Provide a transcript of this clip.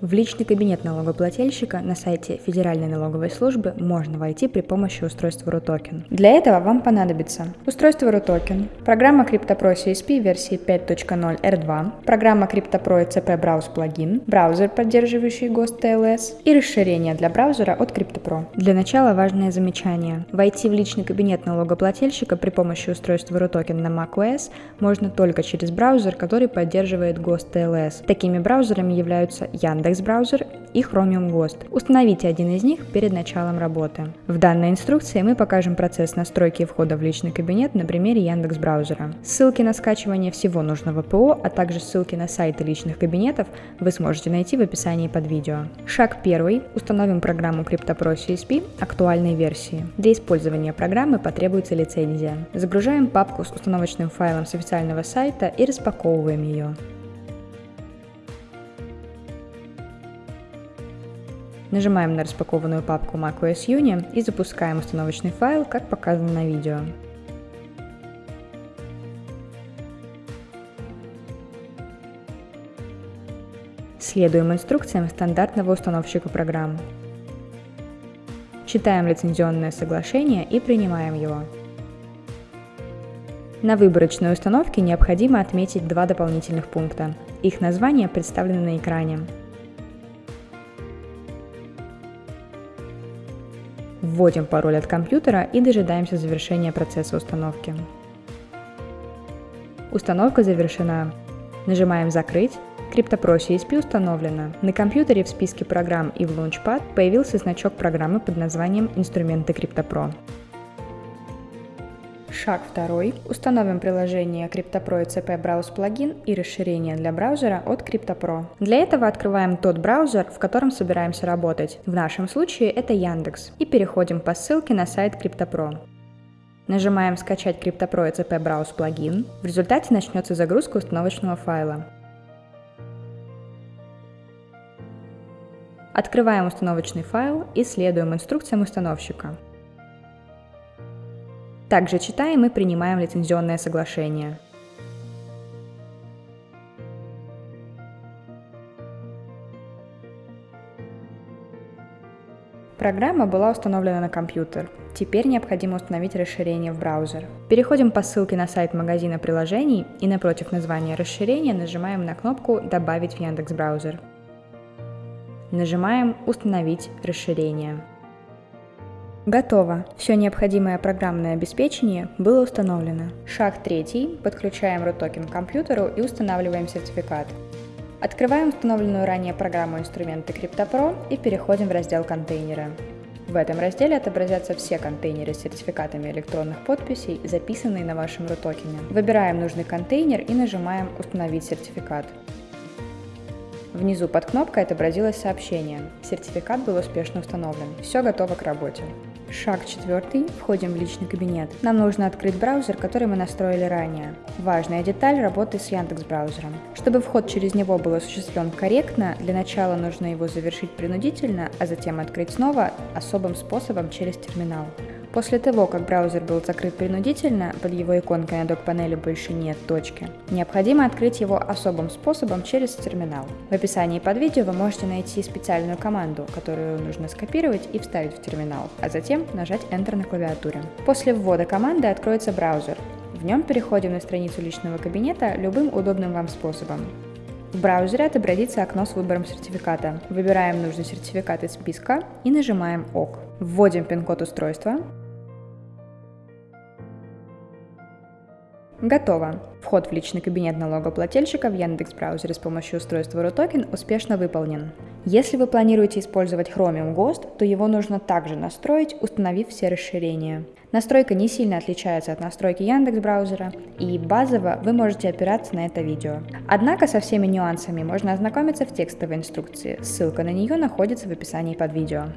В личный кабинет налогоплательщика на сайте Федеральной налоговой службы можно войти при помощи устройства RUTOKEN. Для этого вам понадобится устройство RUTOKEN, программа CryptoPro CSP версии 5.0 R2, программа CryptoPro ECP Browse плагин, браузер, поддерживающий ГОСТ TLS и расширение для браузера от CryptoPro. Для начала важное замечание. Войти в личный кабинет налогоплательщика при помощи устройства RUTOKEN на macOS можно только через браузер, который поддерживает ГОСТ TLS. Такими браузерами являются Яндекс Яндекс браузер и Chromium Ghost. Установите один из них перед началом работы. В данной инструкции мы покажем процесс настройки входа в личный кабинет на примере Яндекс браузера. Ссылки на скачивание всего нужного ПО, а также ссылки на сайты личных кабинетов вы сможете найти в описании под видео. Шаг первый. Установим программу CryptoPro CSP актуальной версии. Для использования программы потребуется лицензия. Загружаем папку с установочным файлом с официального сайта и распаковываем ее. Нажимаем на распакованную папку macOS Uni и запускаем установочный файл, как показано на видео. Следуем инструкциям стандартного установщика программ. Читаем лицензионное соглашение и принимаем его. На выборочной установке необходимо отметить два дополнительных пункта. Их названия представлены на экране. Вводим пароль от компьютера и дожидаемся завершения процесса установки. Установка завершена. Нажимаем «Закрыть». CryptoPro CSP установлена. На компьютере в списке программ и в Launchpad появился значок программы под названием «Инструменты CryptoPro». Шаг второй. Установим приложение CryptoPro ECP Browse плагин и расширение для браузера от CryptoPro. Для этого открываем тот браузер, в котором собираемся работать. В нашем случае это Яндекс. И переходим по ссылке на сайт CryptoPro. Нажимаем «Скачать CryptoPro ECP Browse плагин». В результате начнется загрузка установочного файла. Открываем установочный файл и следуем инструкциям установщика. Также читаем и принимаем лицензионное соглашение. Программа была установлена на компьютер. Теперь необходимо установить расширение в браузер. Переходим по ссылке на сайт магазина приложений и напротив названия расширения нажимаем на кнопку «Добавить в Яндекс браузер». Нажимаем «Установить расширение». Готово. Все необходимое программное обеспечение было установлено. Шаг третий. Подключаем RUTOKEN к компьютеру и устанавливаем сертификат. Открываем установленную ранее программу инструменты CryptoPro и переходим в раздел «Контейнеры». В этом разделе отобразятся все контейнеры с сертификатами электронных подписей, записанные на вашем RUTOKEN. Выбираем нужный контейнер и нажимаем «Установить сертификат». Внизу под кнопкой отобразилось сообщение «Сертификат был успешно установлен. Все готово к работе». Шаг четвертый. Входим в личный кабинет. Нам нужно открыть браузер, который мы настроили ранее. Важная деталь работы с Яндекс браузером. Чтобы вход через него был осуществлен корректно, для начала нужно его завершить принудительно, а затем открыть снова особым способом через терминал. После того, как браузер был закрыт принудительно, под его иконкой на док-панели больше нет точки, необходимо открыть его особым способом через терминал. В описании под видео вы можете найти специальную команду, которую нужно скопировать и вставить в терминал, а затем нажать Enter на клавиатуре. После ввода команды откроется браузер. В нем переходим на страницу личного кабинета любым удобным вам способом. В браузере отобразится окно с выбором сертификата. Выбираем нужный сертификат из списка и нажимаем ОК. Вводим пин-код устройства, Готово. Вход в личный кабинет налогоплательщика в Яндекс браузере с помощью устройства RUTOKEN успешно выполнен. Если вы планируете использовать Chromium Ghost, то его нужно также настроить, установив все расширения. Настройка не сильно отличается от настройки Яндекс браузера, и базово вы можете опираться на это видео. Однако со всеми нюансами можно ознакомиться в текстовой инструкции, ссылка на нее находится в описании под видео.